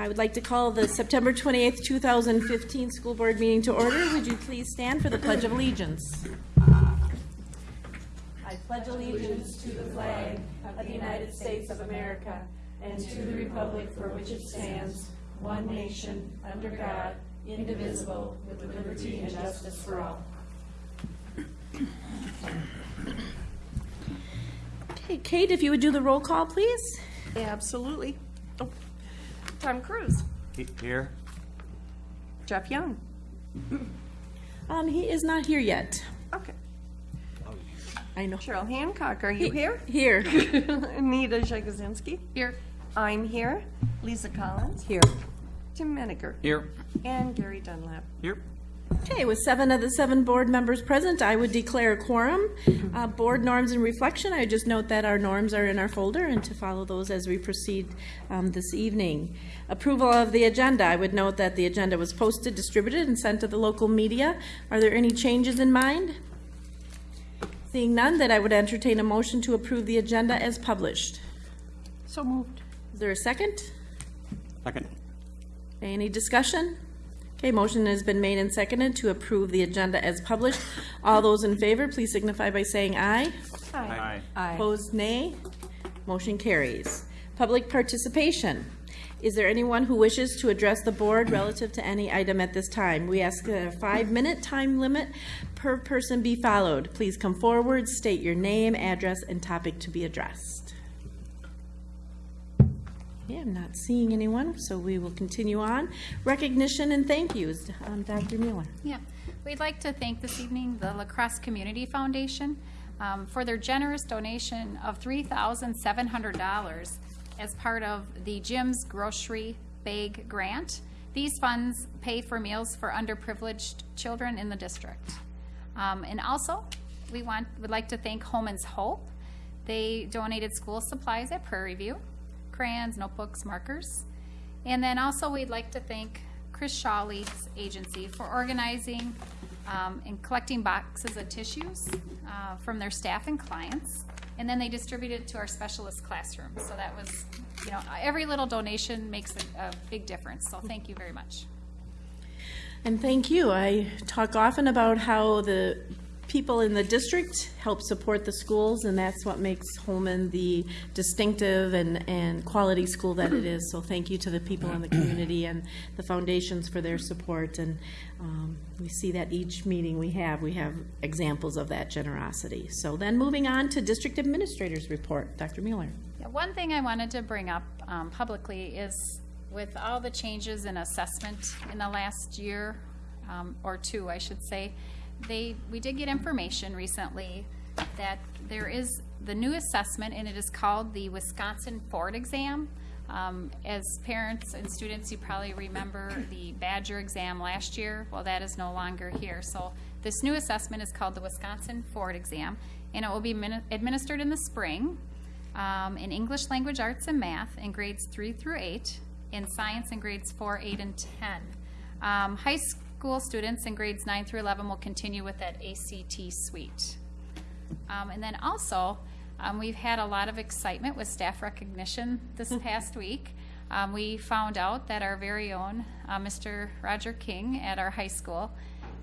I would like to call the September 28th, 2015 school board meeting to order. Would you please stand for the Pledge of Allegiance? I pledge allegiance to the flag of the United States of America and to the republic for which it stands, one nation, under God, indivisible, with liberty and justice for all. Okay, Kate, if you would do the roll call, please? Absolutely. Oh, Tom Cruise, He- Here? Jeff Young. Um, he is not here yet. Okay. I know. Cheryl Hancock, are you here? Here. Anita Jagosinski. Here. I'm here. Lisa Collins. Here. Tim Menninger. Here. And Gary Dunlap. Here. Okay, with seven of the seven board members present, I would declare a quorum. Uh, Board norms and reflection, I would just note that our norms are in our folder and to follow those as we proceed um, this evening. Approval of the agenda, I would note that the agenda was posted, distributed, and sent to the local media. Are there any changes in mind? Seeing none, that I would entertain a motion to approve the agenda as published. So moved. Is there a second? Second. Any discussion? Okay, motion has been made and seconded to approve the agenda as published. All those in favor, please signify by saying aye. Aye. Aye. Opposed, nay. Motion carries. Public participation. Is there anyone who wishes to address the board relative to any item at this time? We ask that a five-minute time limit per person be followed. Please come forward, state your name, address, and topic to be addressed. I'm not seeing anyone, so we will continue on. Recognition and thank yous. Um, Dr. Mueller. Yeah, we'd like to thank this evening the La Crosse Community Foundation um, for their generous donation of $3,700 as part of the Jim's Grocery Bag Grant. These funds pay for meals for underprivileged children in the district. Um, And also, we want, would like to thank Homan's Hope. They donated school supplies at Prairie View, crayons, notebooks, markers. And then also, we'd like to thank Chris Shawlee's agency for organizing um, and collecting boxes of tissues uh, from their staff and clients. And then they distributed to our specialist classrooms. So that was, you know, every little donation makes a, a big difference. So thank you very much. And thank you. I talk often about how the people in the district help support the schools, and that's what makes Holmen the distinctive and, and quality school that it is. So thank you to the people in the community and the foundations for their support. And um, we see that each meeting we have, we have examples of that generosity. So then moving on to district administrators report. Dr. Mueller. Yeah, one thing I wanted to bring up um, publicly is with all the changes in assessment in the last year, um, or two, I should say, they, we did get information recently that there is the new assessment, and it is called the Wisconsin Forward exam. Um, As parents and students, you probably remember the Badger exam last year. Well, that is no longer here. So this new assessment is called the Wisconsin Forward exam, and it will be administered in the spring um, in English language arts and math in grades three through eight, in science in grades four, eight, and 10. Um, high school students in grades nine through 11 will continue with that ACT suite. Um, and then also, um, we've had a lot of excitement with staff recognition this past week. Um, we found out that our very own uh, Mr. Roger King at our high school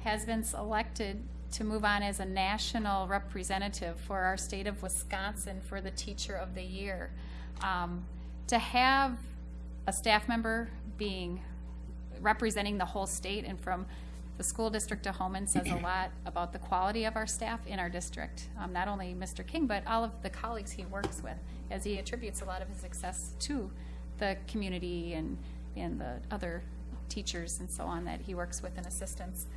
has been selected to move on as a national representative for our state of Wisconsin for the Teacher of the Year. Um, to have a staff member being representing the whole state and from the school district to Holmen says a lot about the quality of our staff in our district. Um, not only Mr. King, but all of the colleagues he works with, as he attributes a lot of his success to the community and, and the other teachers and so on that he works with and assistants.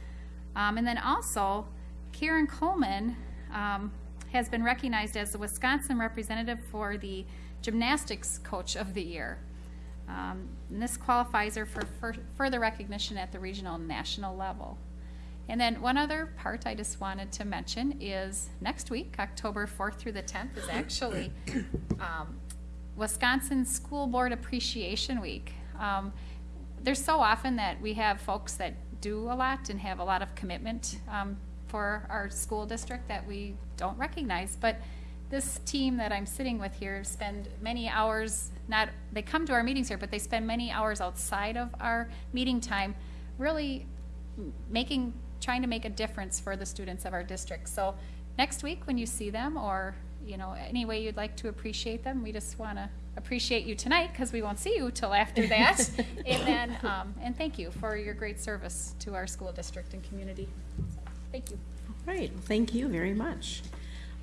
Um, and then also, Karen Coleman um, has been recognized as the Wisconsin representative for the Gymnastics Coach of the Year. Um, and this qualifies her for fur- further recognition at the regional and national level. And then one other part I just wanted to mention is next week, October 4th through the 10th, is actually um, Wisconsin School Board Appreciation Week. Um, there's so often that we have folks that do a lot and have a lot of commitment um, for our school district that we don't recognize. But this team that I'm sitting with here spend many hours, not, they come to our meetings here, but they spend many hours outside of our meeting time, really making, trying to make a difference for the students of our district. So next week, when you see them, or, you know, any way you'd like to appreciate them, we just want to appreciate you tonight, because we won't see you till after that. And then, um, and thank you for your great service to our school district and community. Thank you. Right, thank you very much.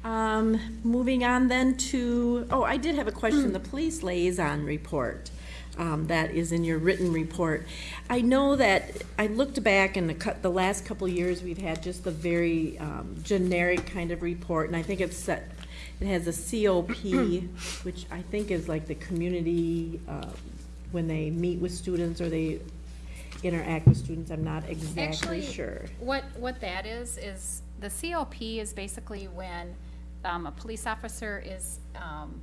Um, moving on then to, oh, I did have a question, the police liaison report. Um, that is in your written report. I know that, I looked back and the the last couple years, we've had just the very, um, generic kind of report, and I think it's set, it has a COP, which I think is like the community, uh, when they meet with students or they interact with students, I'm not exactly Actually, sure. What, what that is, is the COP is basically when um, a police officer is um,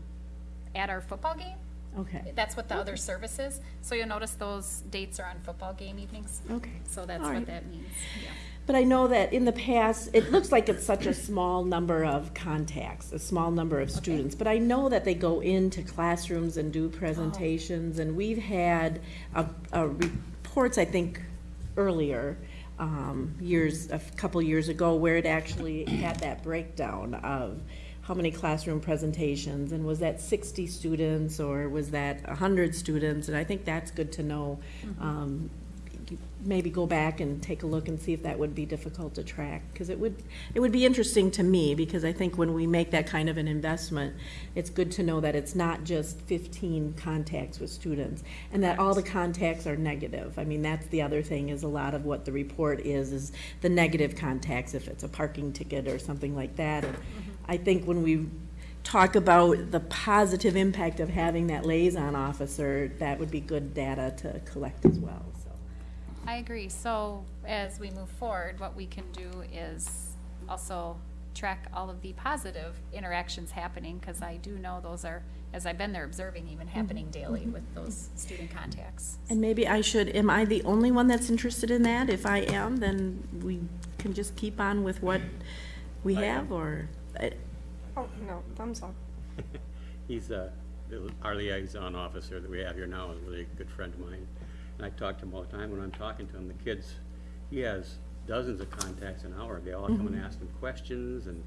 at our football game. Okay, That's what the other service is. So you'll notice those dates are on football game evenings. okay. So that's All what right. that means. Yeah. But I know that in the past, it looks like it's such a small number of contacts, a small number of students. But I know that they go into classrooms and do presentations, and we've had a, a reports, I think, earlier, um, years, a couple years ago, where it actually had that breakdown of how many classroom presentations, and was that sixty students, or was that hundred students? And I think that's good to know. Um, maybe go back and take a look and see if that would be difficult to track, because it would, it would be interesting to me, because I think when we make that kind of an investment, it's good to know that it's not just fifteen contacts with students, and that all the contacts are negative. I mean, that's the other thing, is a lot of what the report is, is the negative contacts, if it's a parking ticket or something like that. And mm-hmm. I think when we talk about the positive impact of having that liaison officer, that would be good data to collect as well. I agree. So as we move forward, what we can do is also track all of the positive interactions happening, because I do know those are, as I've been there observing, even mm-hmm. happening mm-hmm. daily with those student contacts. And maybe I should, am I the only one that's interested in that? If I am, then we can just keep on with what we have, or, I- Oh, no, thumbs up. He's, uh, the- our liaison officer that we have here now is a really good friend of mine. And I talk to him all the time when I'm talking to him. The kids, he has dozens of contacts an hour. They all come and ask him questions and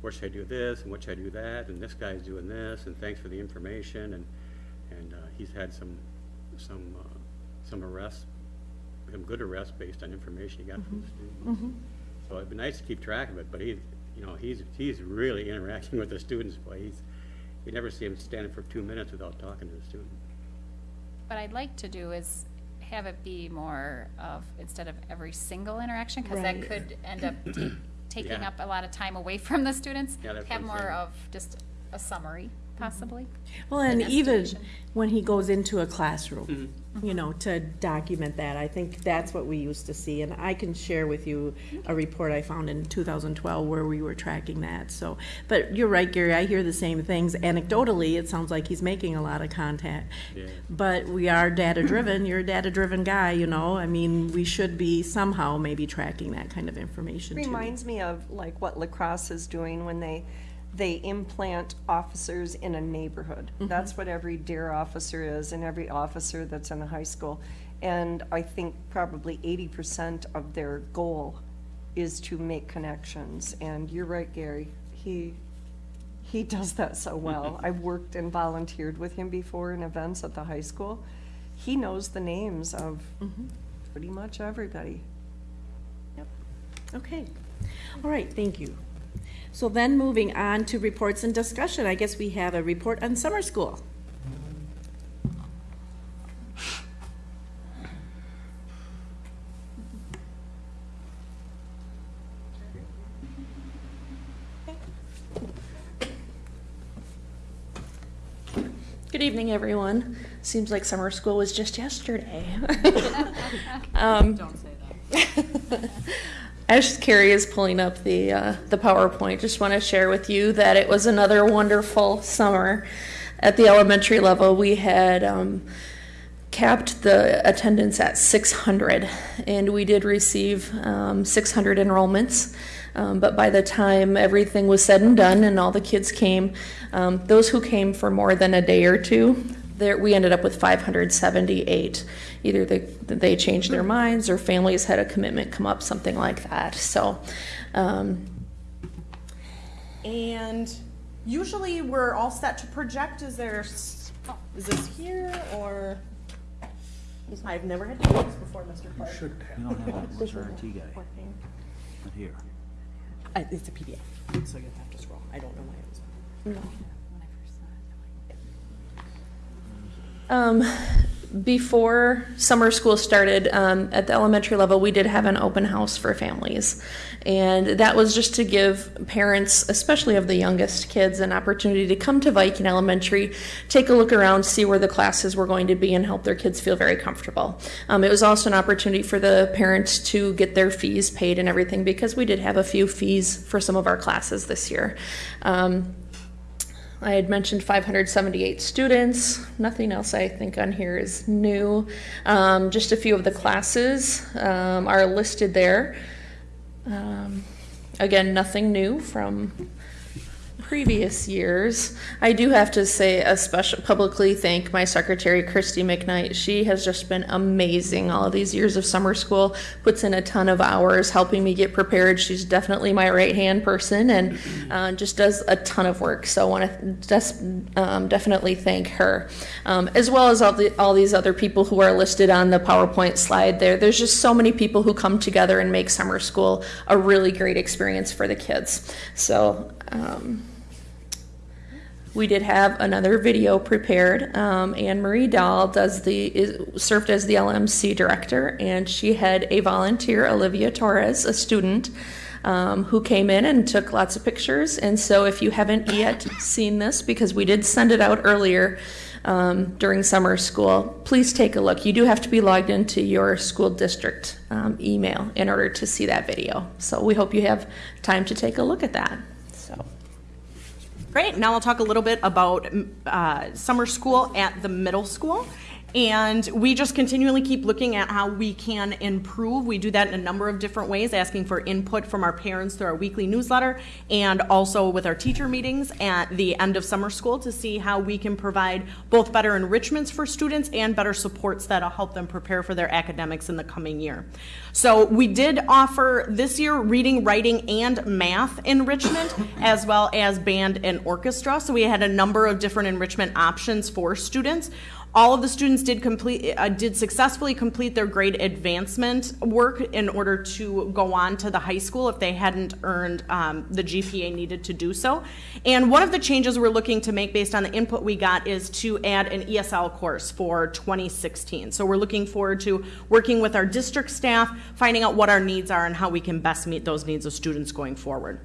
where should I do this and what should I do that? And this guy's doing this and thanks for the information. And, and, uh, he's had some, some, uh, some arrests, some good arrests based on information he got from the students. So it'd be nice to keep track of it, but he, you know, he's, he's really interacting with the students, boy, he's, you never see him standing for two minutes without talking to the student. What I'd like to do is have it be more of, instead of every single interaction, because that Right. could end up ta- taking Yeah. up a lot of time away from the students. Yeah, that's Have what I'm more saying. of just a summary, possibly. well, and even Investigation. when he goes into a classroom, mm-hmm. you know, to document that, I think that's what we used to see. And I can share with you a report I found in 2012 where we were tracking that, so. But you're right, Gary, I hear the same things. Anecdotally, it sounds like he's making a lot of contact. Yeah. But we are data-driven, you're a data-driven guy, you know, I mean, we should be somehow maybe tracking that kind of information too. Reminds me of like what La Crosse is doing when they, they implant officers in a neighborhood. Mm-hmm. That's what every DARE officer is and every officer that's in a high school. And I think probably eighty percent of their goal is to make connections. And you're right, Gary, he, he does that so well. I've worked and volunteered with him before in events at the high school. He knows the names of mm-hmm. pretty much everybody. Yep. Okay, all right, thank you. So then moving on to reports and discussion, I guess we have a report on summer school. Good evening, everyone. Seems like summer school was just yesterday. um, Don't say that. As Carrie is pulling up the uh, the PowerPoint, just want to share with you that it was another wonderful summer. At the elementary level, we had um, capped the attendance at 600, and we did receive um, 600 enrollments. Um, but by the time everything was said and done and all the kids came, um, those who came for more than a day or two, there, we ended up with 578. Either they, they changed their minds or families had a commitment come up, something like that. So, um, And usually we're all set to project. Is there, is this here or? I've never had to do this before, Mr. Clark. You don't have that, where's our IT guy? Not here. Uh, It's a PDF, so you'll have to scroll. I don't know why it was. Um, before summer school started, um, at the elementary level, we did have an open house for families. And that was just to give parents, especially of the youngest kids, an opportunity to come to Viking Elementary, take a look around, see where the classes were going to be, and help their kids feel very comfortable. Um, it was also an opportunity for the parents to get their fees paid and everything because we did have a few fees for some of our classes this year. Um, I had mentioned 578 students. Nothing else I think on here is new. Um, just a few of the classes um, are listed there. Um, again, nothing new from previous years. I do have to say, a special publicly thank my secretary, Christy McKnight. She has just been amazing all of these years of summer school, puts in a ton of hours helping me get prepared. She's definitely my right hand person and uh, just does a ton of work. So I want to um, definitely thank her, um, as well as all, the, all these other people who are listed on the PowerPoint slide there. There's just so many people who come together and make summer school a really great experience for the kids. So, um, we did have another video prepared. Um, Anne Marie Dahl does the is, served as the LMC director, and she had a volunteer, Olivia Torres, a student, um, who came in and took lots of pictures. And so, if you haven't yet seen this, because we did send it out earlier um, during summer school, please take a look. You do have to be logged into your school district um, email in order to see that video. So we hope you have time to take a look at that. Great, now I'll talk a little bit about uh, summer school at the middle school. And we just continually keep looking at how we can improve. We do that in a number of different ways, asking for input from our parents through our weekly newsletter and also with our teacher meetings at the end of summer school to see how we can provide both better enrichments for students and better supports that'll help them prepare for their academics in the coming year. So we did offer this year reading, writing, and math enrichment, as well as band and orchestra. So we had a number of different enrichment options for students. All of the students did complete, uh, did successfully complete their grade advancement work in order to go on to the high school if they hadn't earned um, the GPA needed to do so. And one of the changes we're looking to make based on the input we got is to add an ESL course for 2016. So we're looking forward to working with our district staff, finding out what our needs are and how we can best meet those needs of students going forward.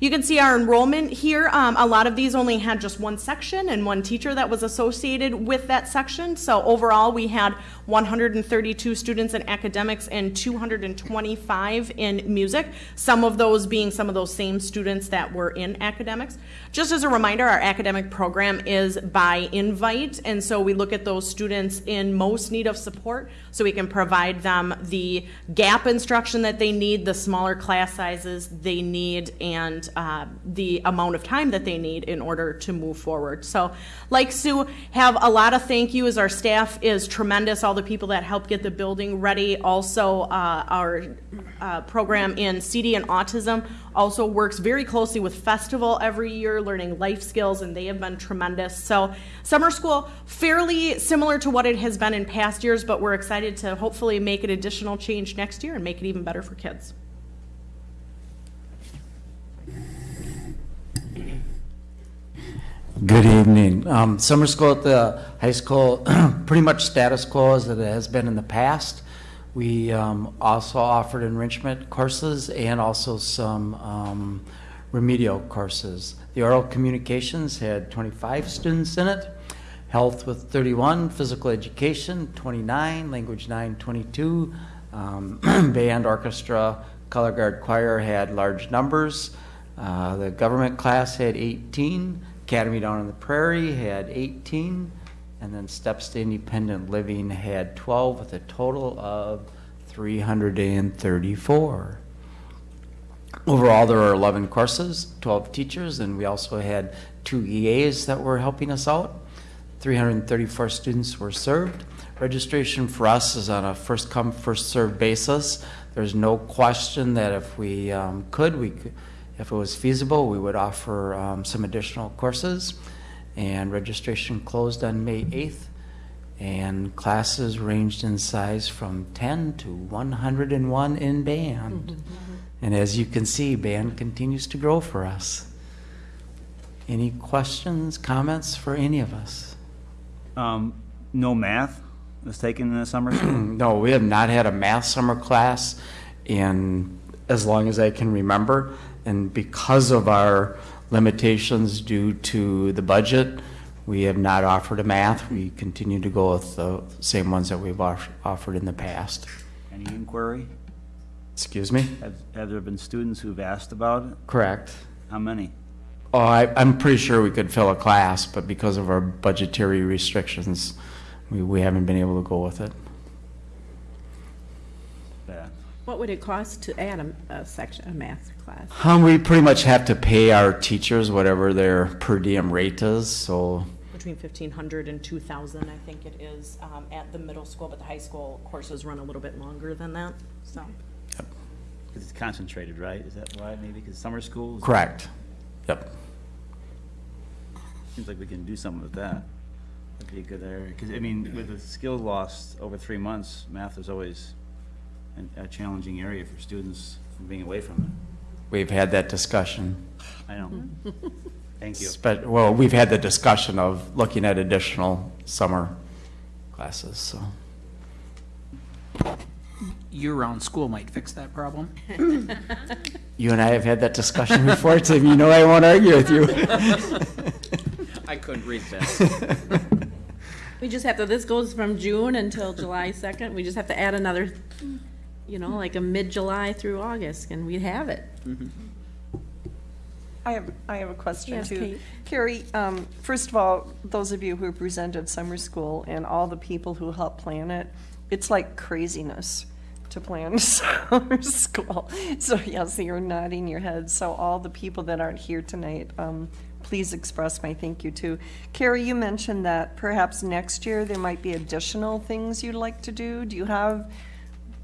You can see our enrollment here. Um, a lot of these only had just one section and one teacher that was associated with that section. So overall, we had 132 students in academics and 225 in music. Some of those being some of those same students that were in academics. Just as a reminder, our academic program is by invite, and so we look at those students in most need of support so we can provide them the gap instruction that they need, the smaller class sizes they need, and uh, the amount of time that they need in order to move forward. So, like Sue, have a lot of thank yous. Our staff is tremendous, all the people that helped get the building ready. Also, uh, our uh, program in CD and autism also works very closely with Festival every year, learning life skills, and they have been tremendous. So, summer school, fairly similar to what it has been in past years, but we're excited to hopefully make an additional change next year and make it even better for kids. Good evening. Um, Summer school at the high school, pretty much status quo as it has been in the past. We um, also offered enrichment courses and also some um, remedial courses. The oral communications had 25 students in it, health with 31, physical education 29, language 9 22, um, band, orchestra, color guard choir had large numbers. Uh, the government class had 18. Academy Down on the Prairie had 18. And then Steps to Independent Living had 12 with a total of 334. Overall, there are 11 courses, 12 teachers, and we also had two EAs that were helping us out. 334 students were served. Registration for us is on a first-come, first-served basis. There's no question that if we um, could, we could, if it was feasible, we would offer um, some additional courses. And registration closed on May 8th, and classes ranged in size from 10 to 101 in band. And as you can see, band continues to grow for us. Any questions, comments for any of us? Um, no math was taken in the summer school? No, we have not had a math summer class in as long as I can remember. And because of our limitations due to the budget, we have not offered a math. We continue to go with the same ones that we've off- offered in the past. Any inquiry? Excuse me? Have, have there been students who've asked about it? Correct. How many? Oh, I, I'm pretty sure we could fill a class, but because of our budgetary restrictions, we, we haven't been able to go with it. What would it cost to add a, a section, a math class? Um, we pretty much have to pay our teachers whatever their per diem rate is, so Between fifteen hundred and two thousand, I think it is, um, at the middle school, but the high school courses run a little bit longer than that, so. Because it's concentrated, right? Is that why, maybe? Because summer schools? correct. Yep. Seems like we can do something with that. That'd be a good area. Because, I mean, with the skill lost over three months, math is always an- a challenging area for students from being away from it. We've had that discussion. it. I know. Thank you. But, well, we've had the discussion of looking at additional summer classes, so. year-round school might fix that problem. You and I have had that discussion before, Tim. You know I won't argue with you. I couldn't read that. We just have to, this goes from June until July second, we just have to add another, you know, like a mid-July through August, and we'd have it. I have, I have a question Yes, too. Kate. Carrie, um, first of all, those of you who presented summer school and all the people who helped plan it, it's like craziness to plan summer school. So yes, you're nodding your head. So all the people that aren't here tonight, um, please express my thank you too. Carrie, you mentioned that perhaps next year there might be additional things you'd like to do. Do you have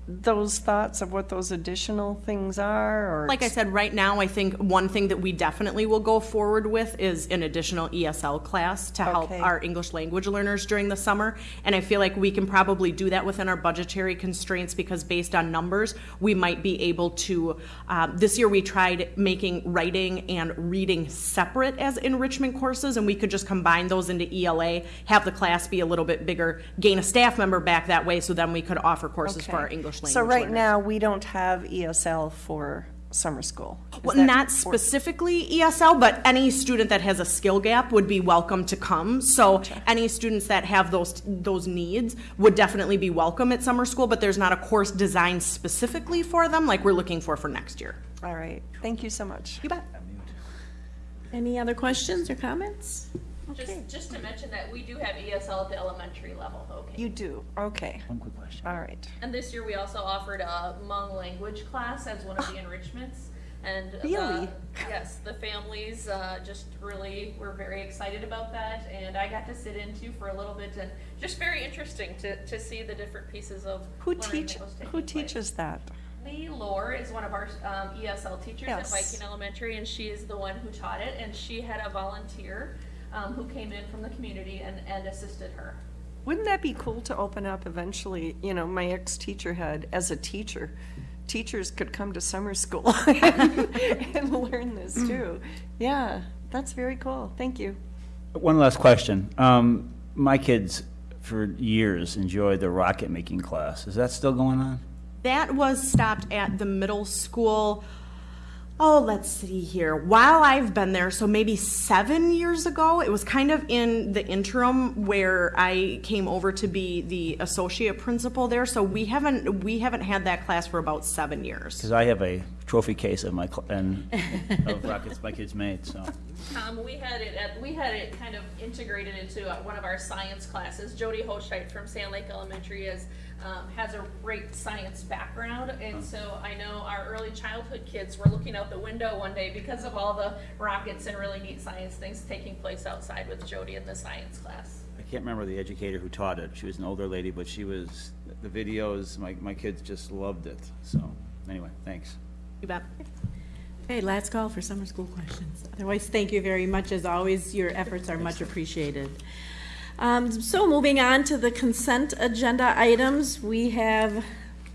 those thoughts of what those additional things are or? Like I said, right now, I think one thing that we definitely will go forward with is an additional ESL class to help Okay. our English language learners during the summer. And I feel like we can probably do that within our budgetary constraints because based on numbers, we might be able to, uh, this year we tried making writing and reading separate as enrichment courses and we could just combine those into ELA, have the class be a little bit bigger, gain a staff member back that way so then we could offer courses for Okay. our English language So right learners. now, we don't have ESL for summer school. Is Well, that not for- specifically ESL, but any student that has a skill gap would be welcome to come. So any students that have those, those needs would definitely be welcome at summer school, but there's not a course designed specifically for them like we're looking for for next year. All right, thank you so much. You bet. Any other questions or comments? Just, just to mention that we do have ESL at the elementary level, okay? You do, okay, One quick question. all right. And this year, we also offered a Hmong language class as one of the enrichments. And the- Really? Yes, the families uh, just really were very excited about that, and I got to sit into for a little bit, and just very interesting to, to see the different pieces of Who learning teach, that was taking who place. teaches that? Lee Lore is one of our um, ESL teachers at Viking Elementary, and she is the one who taught it. And she had a volunteer um, who came in from the community and, and assisted her. Wouldn't that be cool to open up eventually, you know, my ex-teacher had, as a teacher, teachers could come to summer school and and learn this too. Yeah, that's very cool, thank you. One last question. Um, my kids, for years, enjoyed the rocket making class. Is that still going on? That was stopped at the middle school. Oh, let's see here. While I've been there, so maybe seven years ago, it was kind of in the interim where I came over to be the associate principal there. So we haven't we haven't had that class for about seven years. Because I have a trophy case of my, cl- and of rockets my kids made, so. Um, we had it at, we had it kind of integrated into uh, one of our science classes. Jody Hochheit from Sand Lake Elementary is, um, has a great science background. And so I know our early childhood kids were looking out the window one day because of all the rockets and really neat science things taking place outside with Jody in the science class. I can't remember the educator who taught it. She was an older lady, but she was, the videos, my, my kids just loved it. So, anyway, thanks. You bet. Okay, last call for summer school questions. Otherwise, thank you very much. As always, your efforts are much appreciated. Um, so moving on to the consent agenda items, we have,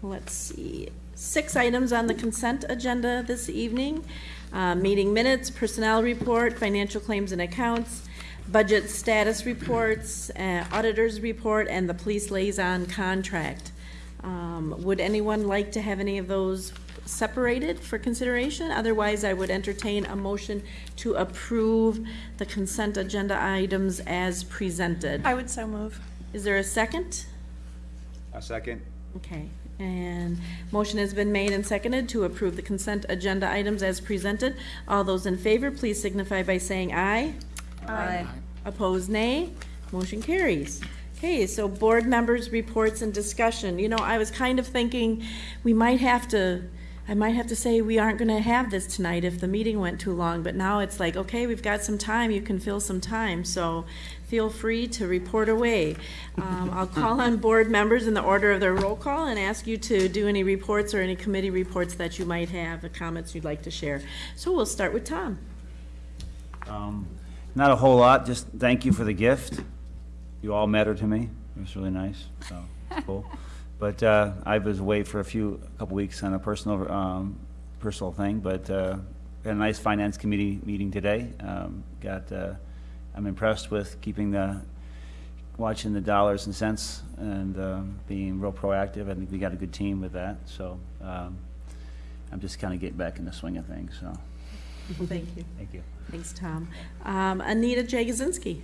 let's see, six items on the consent agenda this evening. Uh, meeting minutes, personnel report, financial claims and accounts, budget status reports, uh, auditor's report, and the police liaison contract. Um, Would anyone like to have any of those separated for consideration? Otherwise, I would entertain a motion to approve the consent agenda items as presented. I would so move. Is there a second? A second. Okay, and motion has been made and seconded to approve the consent agenda items as presented. All those in favor, please signify by saying aye. Aye. Opposed, nay. Motion carries. Okay, so board members' reports and discussion. You know, I was kind of thinking we might have to, I might have to say we aren't gonna have this tonight if the meeting went too long, but now it's like, okay, we've got some time, you can fill some time, so feel free to report away. Um, I'll call on board members in the order of their roll call and ask you to do any reports or any committee reports that you might have, or comments you'd like to share. So we'll start with Tom. Um, Not a whole lot, just thank you for the gift. You all matter to me. It was really nice, so, it's cool. But uh, I was away for a few, a couple weeks on a personal, um, personal thing, but uh, had a nice finance committee meeting today. Um, Got, uh, I'm impressed with keeping the, watching the dollars and cents and um, being real proactive. I think we got a good team with that, so um, I'm just kind of getting back in the swing of things, so, Thank you. thank you. Thanks, Tom. Um, Anita Jagosinski.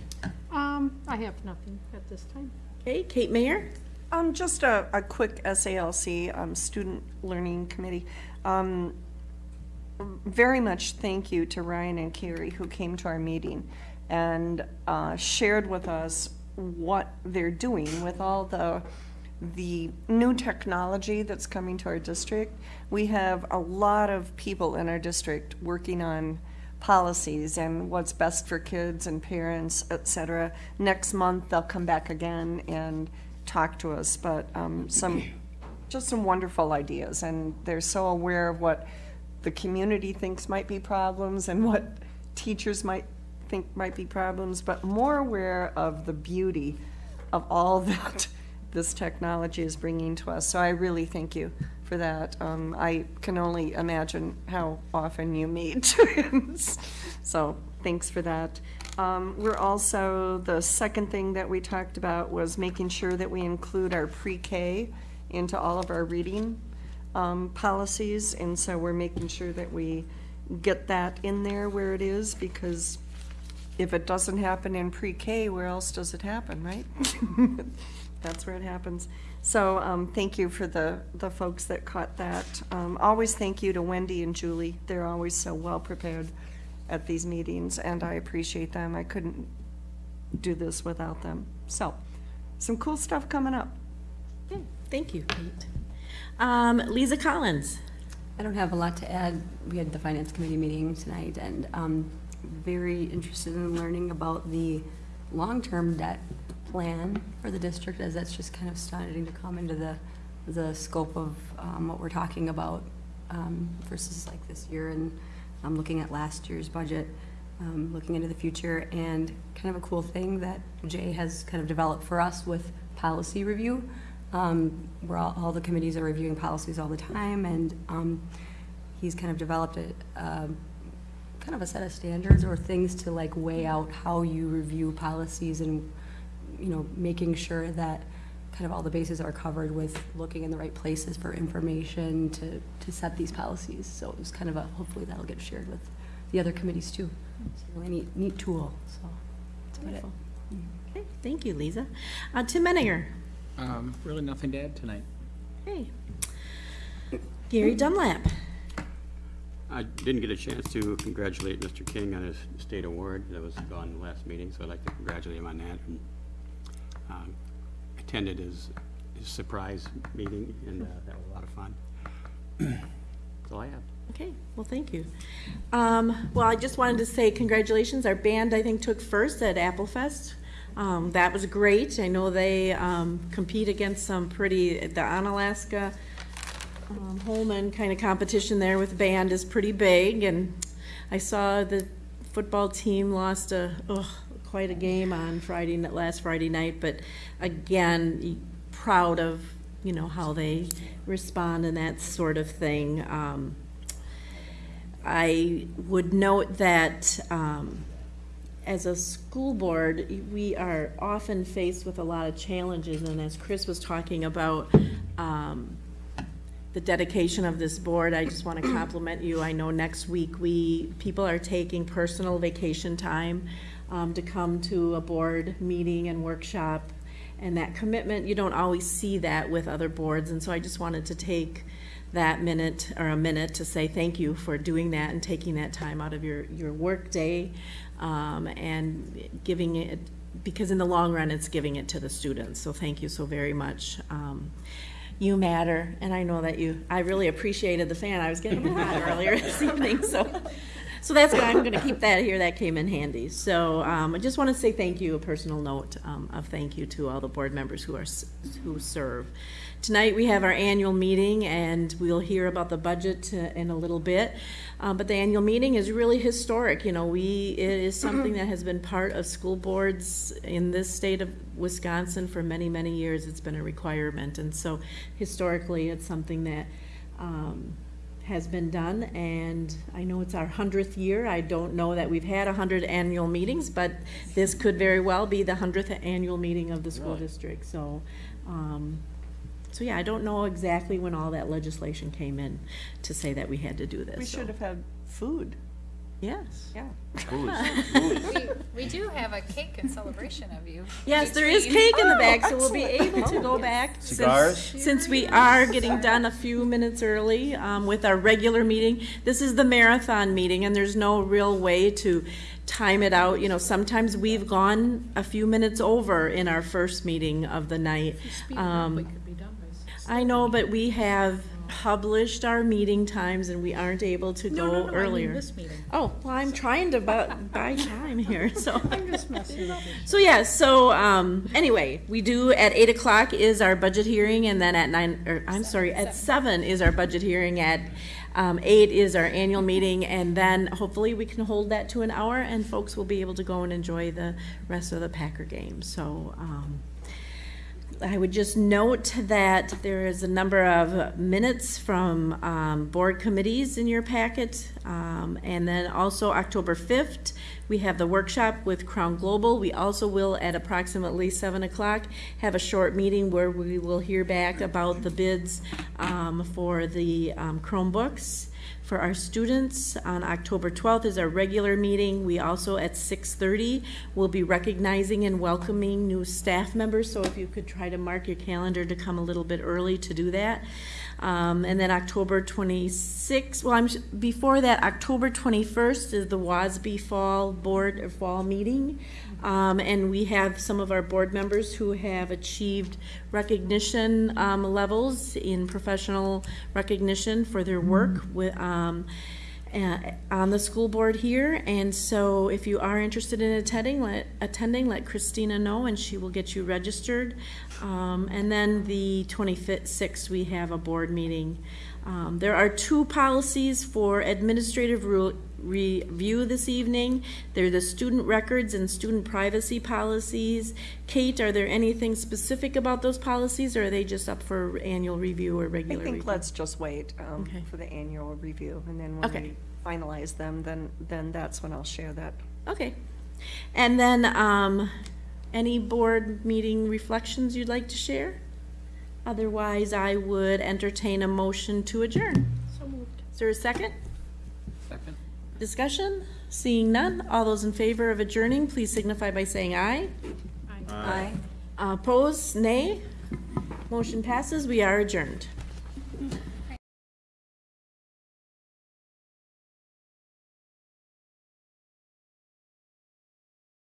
Um, I have nothing at this time. Okay, Kate Mayer. Um, just a, a quick SALC, um, Student Learning Committee. Um, very much thank you to Ryan and Carrie who came to our meeting and, uh, shared with us what they're doing with all the, the new technology that's coming to our district. We have a lot of people in our district working on policies and what's best for kids and parents, et cetera. Next month, they'll come back again and talk to us, but um, some, just some wonderful ideas. And they're so aware of what the community thinks might be problems and what teachers might think might be problems, but more aware of the beauty of all that this technology is bringing to us. So I really thank you for that. Um, I can only imagine how often you meet. twins, so thanks for that. Um, we're also, the second thing that we talked about was making sure that we include our pre-K into all of our reading um, policies. And so we're making sure that we get that in there where it is because if it doesn't happen in pre-K, where else does it happen, right? That's where it happens. So, um, thank you for the, the folks that caught that. Um, always thank you to Wendy and Julie. They're always so well prepared at these meetings, and I appreciate them. I couldn't do this without them. So, some cool stuff coming up. Okay, Thank you, Kate. Um, Lisa Collins. I don't have a lot to add. We had the finance committee meeting tonight and um very interested in learning about the long-term debt plan for the district as that's just kind of starting to come into the, the scope of um, what we're talking about um, versus like this year and I'm looking at last year's budget, um, looking into the future and kind of a cool thing that Jay has kind of developed for us with policy review. Um, Where all, all the committees are reviewing policies all the time and um, he's kind of developed a, um, kind of a set of standards or things to like weigh out how you review policies and, you know, making sure that kind of all the bases are covered with looking in the right places for information to, to set these policies. So it was kind of a, hopefully that'll get shared with the other committees too. It's a really neat, neat tool, so that's about it. Okay, thank you, Lisa. Uh, Tim Menninger. Um, really nothing to add tonight. Hey. Gary Dunlap. I didn't get a chance to congratulate Mr. King on his state award that was gone last meeting, so I'd like to congratulate him on that. Um, Attended his, his surprise meeting, and uh, that was a lot of fun. That's all I have. Okay, well, thank you. Um, well, I just wanted to say congratulations. Our band, I think, took first at Applefest. Um, that was great. I know they um, compete against some pretty, the Onalaska um, Holmen kind of competition there with band is pretty big, and I saw the football team lost a, oh, quite a game on Friday, n- last Friday night, but again, proud of, you know, how they respond and that sort of thing. Um, I would note that, um, as a school board, we are often faced with a lot of challenges, and as Chris was talking about, um, the dedication of this board, I just want to compliment you. I know next week, we, people are taking personal vacation time um, to come to a board meeting and workshop, and that commitment, you don't always see that with other boards, and so I just wanted to take that minute, or a minute, to say thank you for doing that and taking that time out of your, your workday, um, and giving it, because in the long run, it's giving it to the students, so thank you so very much. Um, you matter, and I know that you, I really appreciated the fan, I was getting hot earlier this evening, so, so that's good, I'm gonna keep that here, that came in handy. So, um, I just wanna say thank you, a personal note, um, of thank you to all the board members who are, who serve. Tonight, we have our annual meeting, and we'll hear about the budget uh, in a little bit. Uh, but the annual meeting is really historic, you know, we, it is something that has been part of school boards in this state of Wisconsin for many, many years. It's been a requirement, and so historically, it's something that, um, has been done, and I know it's our hundredth year. I don't know that we've had a hundred annual meetings, but this could very well be the hundredth annual meeting of the school district, so, um, so yeah, I don't know exactly when all that legislation came in to say that we had to do this. We so- should have had food, Yes. yeah. We, we do have a cake in celebration of you. Yes, there is cake in the bag, so we'll be able to go back. since- Cigars? Since we are getting done a few minutes early um, with our regular meeting. This is the marathon meeting, and there's no real way to time it out. You know, sometimes we've gone a few minutes over in our first meeting of the night. Um, I know, but we have published our meeting times, and we aren't able to go earlier. Oh, well, I'm trying to bu- buy time here, so. I'm just messing with So, yeah, so, um, anyway, we do, at eight o'clock is our budget hearing, and then at nine, or, I'm sorry, at seven. is our budget hearing, at, um, eight is our annual meeting, and then hopefully we can hold that to an hour, and folks will be able to go and enjoy the rest of the Packer game, so, um, I would just note that there is a number of minutes from um, board committees in your packet. Um, And then also October 5th, we have the workshop with Crown Global. We also will, at approximately 7 o'clock, have a short meeting where we will hear back about the bids um, for the um, Chromebooks for our students. On October 12th is our regular meeting. We also, at 6:30, will be recognizing and welcoming new staff members, so if you could try to mark your calendar to come a little bit early to do that. Um, And then October 26th, well, I'm, before that, October 21st is the WASB Fall Board, or Fall Meeting. Um, And we have some of our board members who have achieved recognition um, levels in professional recognition for their work with, um, uh, on the school board here. And so if you are interested in attending, let, attending, let Christina know and she will get you registered. Um, and then the 26th, we have a board meeting. Um, there are two policies for administrative ru- review this evening. They're the student records and student privacy policies. Kate, are there anything specific about those policies or are they just up for annual review or I regular review? think let's just wait um, Okay. for the annual review, and then when Okay. we finalize them, then, then that's when I'll share that. Okay. And then, um, any board meeting reflections you'd like to share? Otherwise, I would entertain a motion to adjourn. So moved. Is there a second? Second. Discussion? Seeing none, all those in favor of adjourning, please signify by saying aye. Aye. Uh, Opposed, nay? Motion passes, we are adjourned.